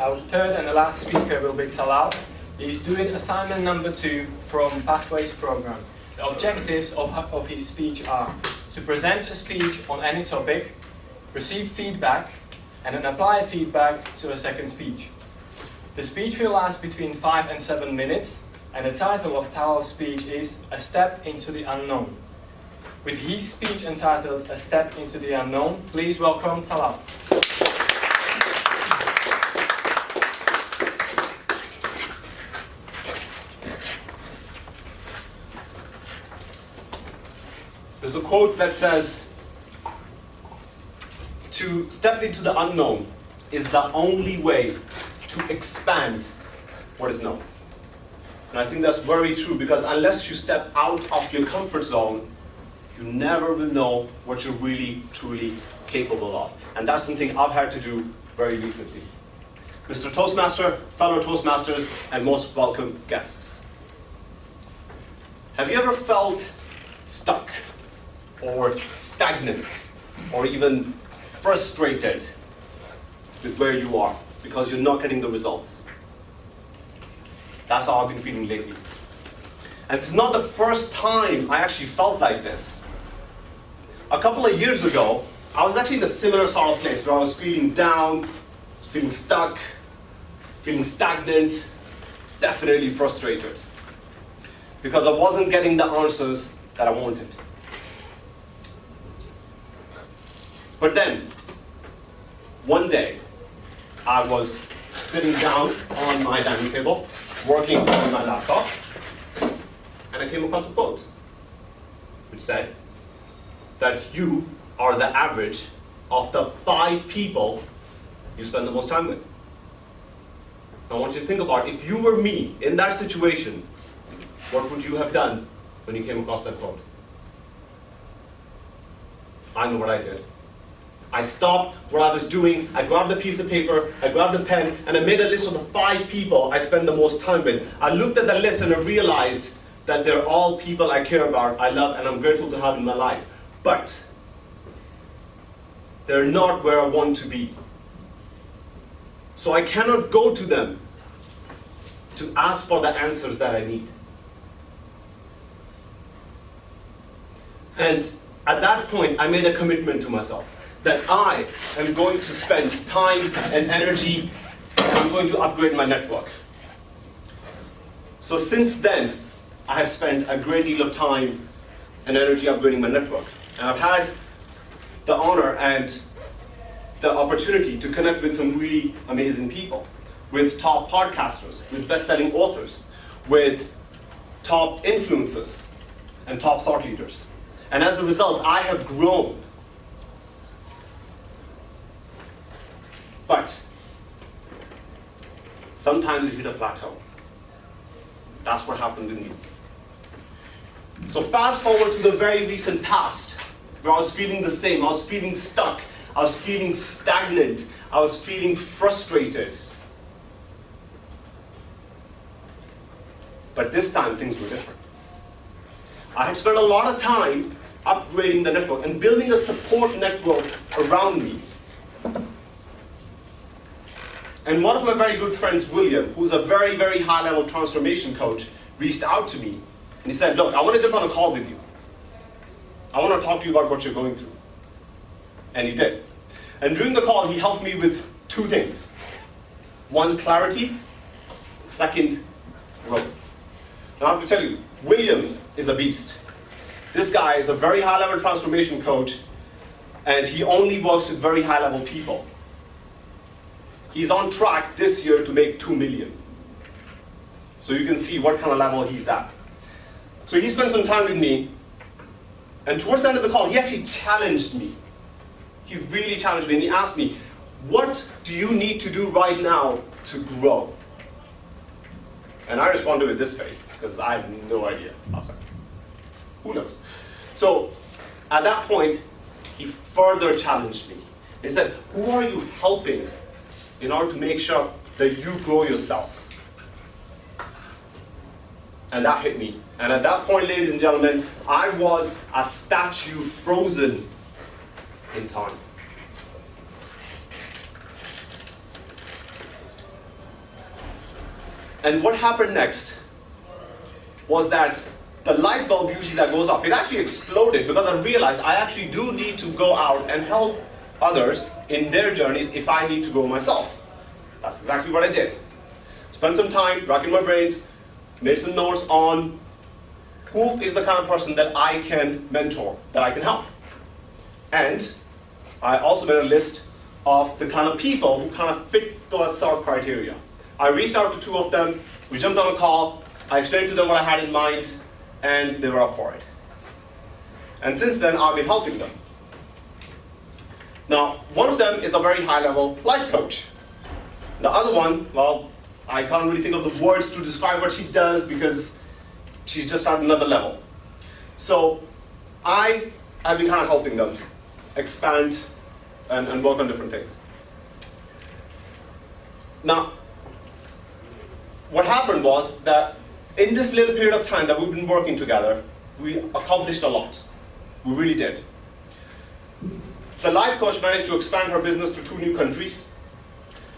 Our third and the last speaker will be Talal. He's doing assignment number two from Pathways program. The objectives of, of his speech are to present a speech on any topic, receive feedback, and then apply feedback to a second speech. The speech will last between 5 and 7 minutes, and the title of Talal's speech is A Step into the Unknown. With his speech entitled A Step into the Unknown, please welcome Talal. There's a quote that says, to step into the unknown is the only way to expand what is known. And I think that's very true because unless you step out of your comfort zone, you never will know what you're really, truly capable of. And that's something I've had to do very recently. Mr. Toastmaster, fellow Toastmasters, and most welcome guests. Have you ever felt stuck or stagnant or even frustrated with where you are because you're not getting the results? That's how I've been feeling lately. And it's not the first time I actually felt like this. A couple of years ago, I was actually in a similar sort of place where I was feeling down, feeling stuck, feeling stagnant, definitely frustrated. Because I wasn't getting the answers that I wanted. But then, one day, I was sitting down on my dining table, working on my laptop, and I came across a quote, which said that you are the average of the five people you spend the most time with. Now I want you to think about if you were me in that situation, what would you have done when you came across that quote? I know what I did. I stopped what I was doing, I grabbed a piece of paper, I grabbed a pen, and I made a list of the five people I spend the most time with. I looked at the list and I realized that they're all people I care about, I love, and I'm grateful to have in my life. But they're not where I want to be. So I cannot go to them to ask for the answers that I need. And at that point, I made a commitment to myself that I am going to spend time and energy and I'm going to upgrade my network. So since then, I have spent a great deal of time and energy upgrading my network. And I've had the honor and the opportunity to connect with some really amazing people, with top podcasters, with best-selling authors, with top influencers, and top thought leaders. And as a result, I have grown But sometimes you hit a plateau. That's what happened with me. So fast forward to the very recent past, where I was feeling the same. I was feeling stuck. I was feeling stagnant. I was feeling frustrated. But this time things were different. I had spent a lot of time upgrading the network and building a support network around me and one of my very good friends, William, who's a very, very high-level transformation coach, reached out to me and he said, look, I want to jump on a call with you. I want to talk to you about what you're going through. And he did. And during the call, he helped me with two things. One, clarity. Second, growth. Now I have to tell you, William is a beast. This guy is a very high-level transformation coach, and he only works with very high-level people. He's on track this year to make 2 million. So you can see what kind of level he's at. So he spent some time with me, and towards the end of the call, he actually challenged me. He really challenged me, and he asked me, what do you need to do right now to grow? And I responded with this face, because I have no idea. Who knows? So at that point, he further challenged me. He said, who are you helping in order to make sure that you grow yourself. And that hit me. And at that point, ladies and gentlemen, I was a statue frozen in time. And what happened next was that the light bulb usually that goes off, it actually exploded because I realized I actually do need to go out and help others in their journeys if I need to go myself. That's exactly what I did. Spent some time racking my brains, made some notes on who is the kind of person that I can mentor, that I can help. And I also made a list of the kind of people who kind of fit those sort of criteria. I reached out to two of them, we jumped on a call, I explained to them what I had in mind, and they were up for it. And since then, I've been helping them. Now, one of them is a very high-level life coach. The other one, well, I can't really think of the words to describe what she does because she's just at another level. So I have been kind of helping them expand and, and work on different things. Now, what happened was that in this little period of time that we've been working together, we accomplished a lot. We really did. The life coach managed to expand her business to two new countries.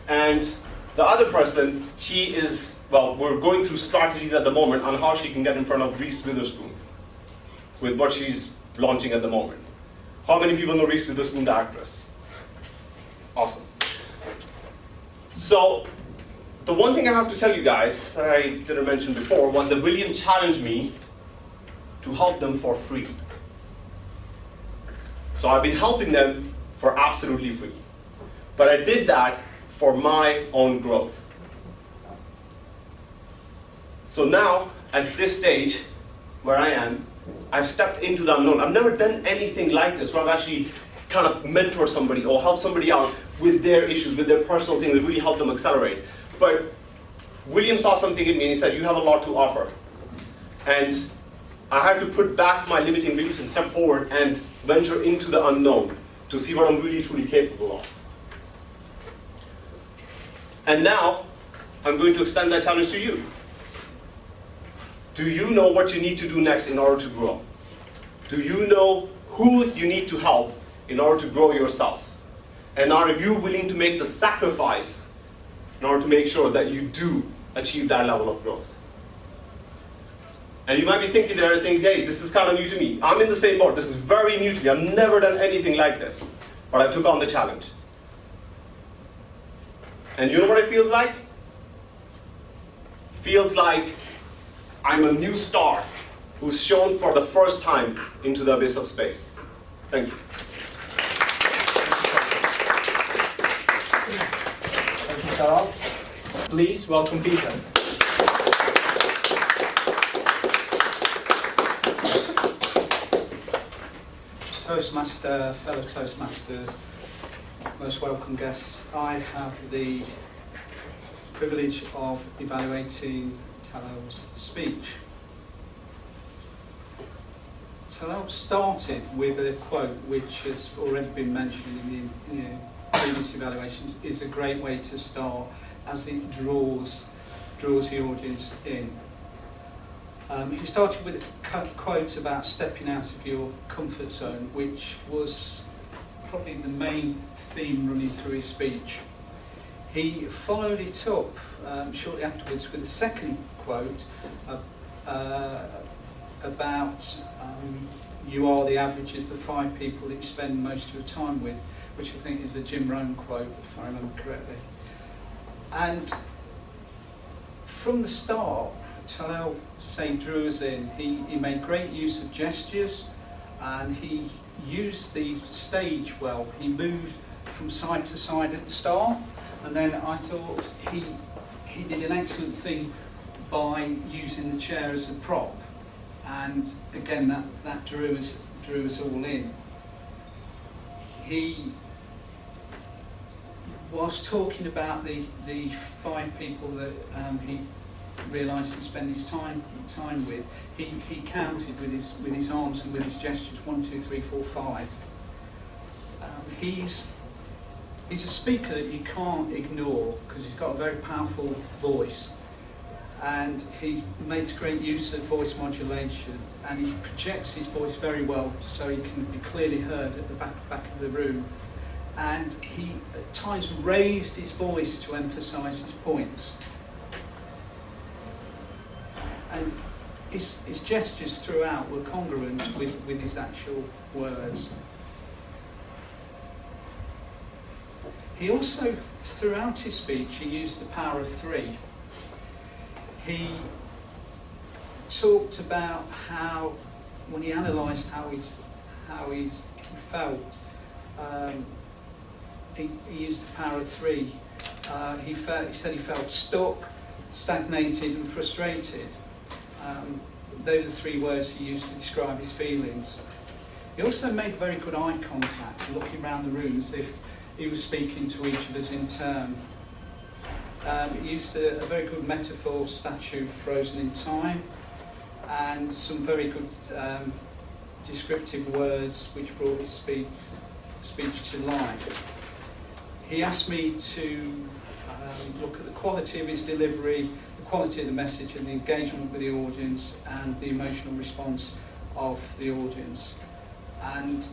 And the other person, she is, well, we're going through strategies at the moment on how she can get in front of Reese Witherspoon with what she's launching at the moment. How many people know Reese Witherspoon, the actress? Awesome. So the one thing I have to tell you guys that I didn't mention before was that William challenged me to help them for free. So I've been helping them for absolutely free. But I did that for my own growth. So now, at this stage, where I am, I've stepped into the unknown. I've never done anything like this where I've actually kind of mentored somebody or helped somebody out with their issues, with their personal things that really helped them accelerate. But William saw something in me and he said, you have a lot to offer. And I had to put back my limiting beliefs and step forward and venture into the unknown to see what I'm really truly capable of. And now, I'm going to extend that challenge to you. Do you know what you need to do next in order to grow? Do you know who you need to help in order to grow yourself? And are you willing to make the sacrifice in order to make sure that you do achieve that level of growth. And you might be thinking there and saying, hey, this is kind of new to me. I'm in the same boat. This is very new to me. I've never done anything like this. But I took on the challenge. And you know what it feels like? Feels like I'm a new star who's shown for the first time into the abyss of space. Thank you. Thank you, Please welcome Peter. Toastmaster, fellow Toastmasters, most welcome guests. I have the privilege of evaluating Talal's speech. Talal started with a quote which has already been mentioned in the, in the previous evaluations, is a great way to start as it draws, draws the audience in. Um, he started with a quote about stepping out of your comfort zone, which was probably the main theme running through his speech. He followed it up um, shortly afterwards with a second quote uh, uh, about um, you are the average of the five people that you spend most of your time with, which I think is a Jim Rohn quote, if I remember correctly. And from the start, Talal Say drew us in. He, he made great use of gestures and he used the stage well. He moved from side to side at the start and then I thought he, he did an excellent thing by using the chair as a prop and again that, that drew, us, drew us all in. He whilst talking about the, the five people that um, he realised to spend his time time with, he, he counted with his with his arms and with his gestures one, two, three, four, five. Um, he's he's a speaker that you can't ignore because he's got a very powerful voice and he makes great use of voice modulation and he projects his voice very well so he can be clearly heard at the back, back of the room and he at times raised his voice to emphasize his points. His, his gestures throughout were congruent with, with his actual words. He also, throughout his speech, he used the power of three. He talked about how, when he analysed how he's, how he's felt, um, he, he used the power of three. Uh, he, felt, he said he felt stuck, stagnated and frustrated. Um, they were the three words he used to describe his feelings. He also made very good eye contact, looking around the room as if he was speaking to each of us in turn. Um, he used a, a very good metaphor statue frozen in time and some very good um, descriptive words which brought his speech, speech to life. He asked me to um, look at the quality of his delivery, the quality of the message and the engagement with the audience and the emotional response of the audience. And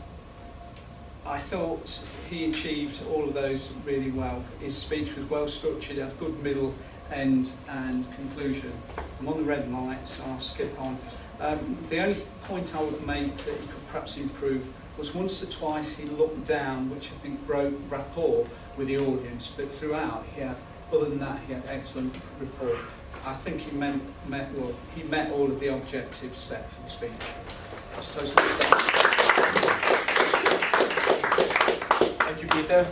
I thought he achieved all of those really well. His speech was well structured, had good middle end and conclusion. I'm on the red light, so I'll skip on. Um, the only point I would make that he could perhaps improve was once or twice he looked down, which I think broke rapport with the audience, but throughout he had, other than that, he had excellent rapport. I think he meant, met, well, he met all of the objectives set for the speech. Thank you, Peter.